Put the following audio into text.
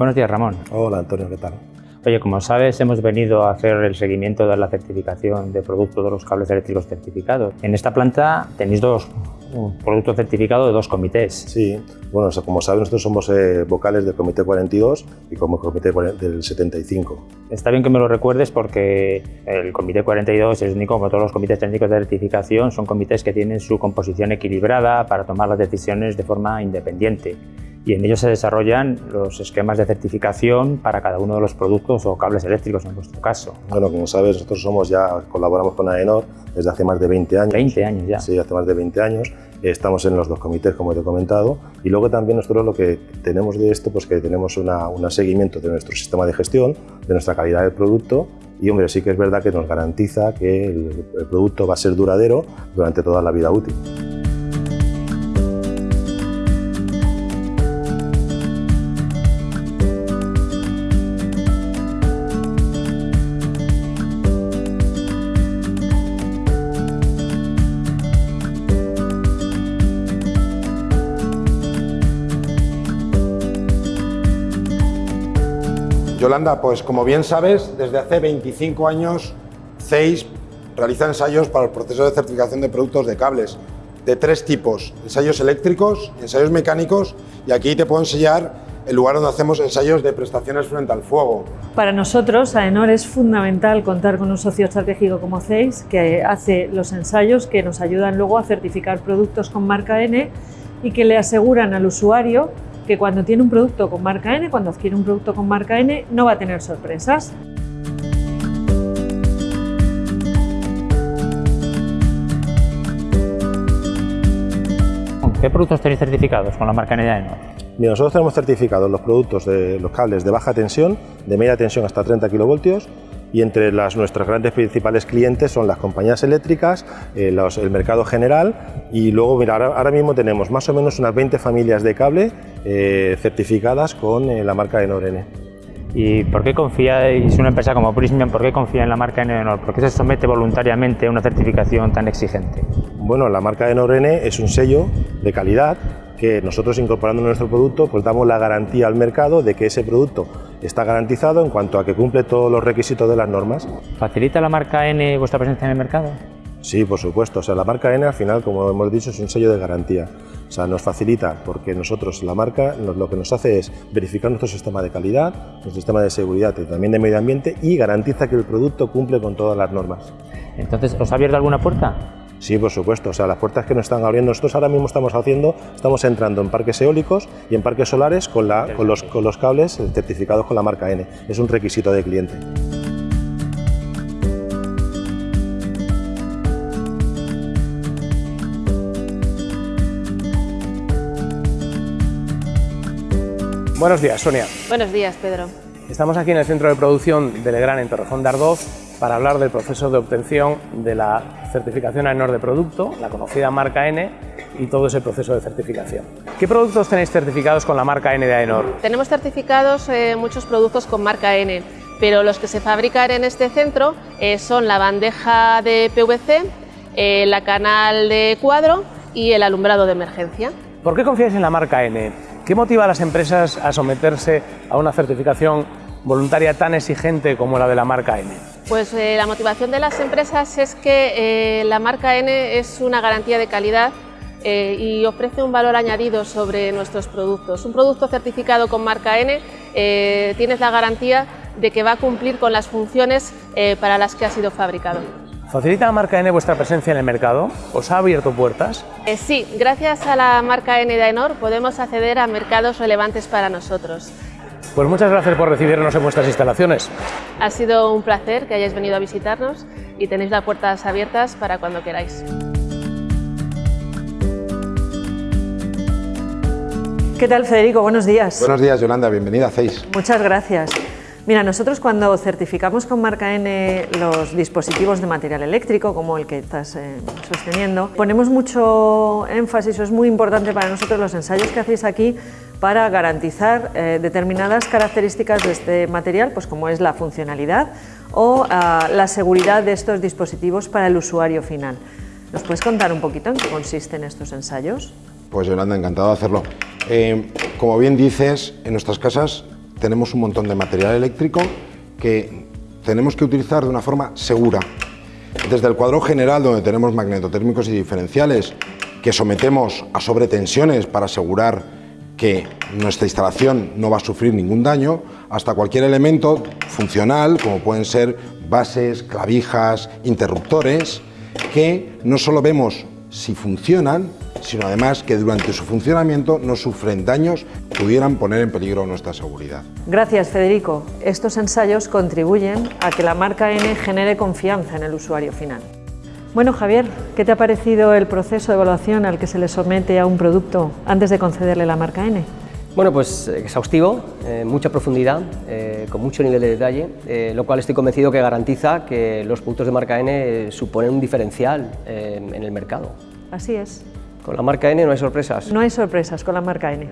Buenos días, Ramón. Hola, Antonio, ¿qué tal? Oye, como sabes, hemos venido a hacer el seguimiento de la certificación de productos de los cables eléctricos certificados. En esta planta tenéis dos un producto certificado de dos comités. Sí, bueno, como sabes, nosotros somos eh, vocales del Comité 42 y como Comité del 75. Está bien que me lo recuerdes porque el Comité 42 es único, como todos los comités técnicos de certificación, son comités que tienen su composición equilibrada para tomar las decisiones de forma independiente y en ellos se desarrollan los esquemas de certificación para cada uno de los productos o cables eléctricos en vuestro caso. Bueno, como sabes, nosotros somos ya colaboramos con AENOR desde hace más de 20 años. 20 años ya. Sí, hace más de 20 años. Estamos en los dos comités, como te he comentado, y luego también nosotros lo que tenemos de esto, pues que tenemos un seguimiento de nuestro sistema de gestión, de nuestra calidad del producto, y hombre, sí que es verdad que nos garantiza que el producto va a ser duradero durante toda la vida útil. Yolanda, pues como bien sabes, desde hace 25 años CEIS realiza ensayos para el proceso de certificación de productos de cables de tres tipos, ensayos eléctricos, ensayos mecánicos y aquí te puedo enseñar el lugar donde hacemos ensayos de prestaciones frente al fuego. Para nosotros, AENOR, es fundamental contar con un socio estratégico como CEIS que hace los ensayos que nos ayudan luego a certificar productos con marca N y que le aseguran al usuario que cuando tiene un producto con marca N, cuando adquiere un producto con marca N, no va a tener sorpresas. ¿Qué productos tenéis certificados con la marca N de AENOR? nosotros tenemos certificados los productos de los cables de baja tensión, de media tensión hasta 30 kilovoltios, y entre las, nuestros grandes principales clientes son las compañías eléctricas, eh, el mercado general y luego mira, ahora, mismo tenemos más o menos unas 20 familias de cable eh, certificadas con eh, la marca Enorene. ¿Y por qué confiáis, una empresa como Prismian, por qué confía en la marca Enor? ¿Por qué se somete voluntariamente a una certificación tan exigente? Bueno, la marca Enorene es un sello de calidad que nosotros incorporando nuestro producto pues damos la garantía al mercado de que ese producto está garantizado en cuanto a que cumple todos los requisitos de las normas. ¿Facilita la marca N vuestra presencia en el mercado? Sí, por supuesto. O sea, la marca N al final, como hemos dicho, es un sello de garantía. O sea, nos facilita porque nosotros, la marca, lo que nos hace es verificar nuestro sistema de calidad, nuestro sistema de seguridad y también de medio ambiente y garantiza que el producto cumple con todas las normas. Entonces, ¿os ha abierto alguna puerta? Sí, por supuesto. O sea, las puertas que nos están abriendo, nosotros ahora mismo estamos haciendo, estamos entrando en parques eólicos y en parques solares con, la, con, los, con los cables certificados con la marca N. Es un requisito de cliente. Buenos días, Sonia. Buenos días, Pedro. Estamos aquí en el centro de producción de Legrand en Torrejón de Ardoz para hablar del proceso de obtención de la certificación AENOR de producto, la conocida marca N y todo ese proceso de certificación. ¿Qué productos tenéis certificados con la marca N de AENOR? Tenemos certificados eh, muchos productos con marca N, pero los que se fabrican en este centro eh, son la bandeja de PVC, eh, la canal de cuadro y el alumbrado de emergencia. ¿Por qué confías en la marca N? ¿Qué motiva a las empresas a someterse a una certificación voluntaria tan exigente como la de la marca N? Pues eh, la motivación de las empresas es que eh, la marca N es una garantía de calidad eh, y ofrece un valor añadido sobre nuestros productos. Un producto certificado con marca N tienes la garantía de que va a cumplir con las funciones para las que ha sido fabricado. ¿Facilita la marca N vuestra presencia en el mercado? ¿Os ha abierto puertas? sí, gracias a la marca N de Aenor podemos acceder a mercados relevantes para nosotros. Pues muchas gracias por recibirnos en vuestras instalaciones. Ha sido un placer que hayáis venido a visitarnos y tenéis las puertas abiertas para cuando queráis. ¿Qué tal, Federico? Buenos días. Buenos días, Yolanda. Bienvenida a CEIS. Muchas gracias. Mira, nosotros cuando certificamos con marca N los dispositivos de material eléctrico, como el que estás eh, sosteniendo, ponemos mucho énfasis, o es muy importante para nosotros los ensayos que hacéis aquí para garantizar eh, determinadas características de este material, pues como es la funcionalidad o ah, la seguridad de estos dispositivos para el usuario final. ¿Nos puedes contar un poquito en qué consisten estos ensayos? Pues Yolanda, encantado de hacerlo. Eh, como bien dices, en nuestras casas tenemos un montón de material eléctrico que tenemos que utilizar de una forma segura. Desde el cuadro general, donde tenemos magnetotérmicos y diferenciales, que sometemos a sobretensiones para asegurar que nuestra instalación no va a sufrir ningún daño, hasta cualquier elemento funcional, como pueden ser bases, clavijas, interruptores, que no solo vemos si funcionan, sino además que durante su funcionamiento no sufren daños que pudieran poner en peligro nuestra seguridad. Gracias, Federico. Estos ensayos contribuyen a que la marca N genere confianza en el usuario final. Bueno, Javier, ¿qué te ha parecido el proceso de evaluación al que se le somete a un producto antes de concederle la marca N? Bueno, pues exhaustivo, eh, mucha profundidad, eh, con mucho nivel de detalle, eh, lo cual estoy convencido que garantiza que los productos de marca N suponen un diferencial eh, en el mercado. Así es. Con la marca N no hay sorpresas. No hay sorpresas con la marca N.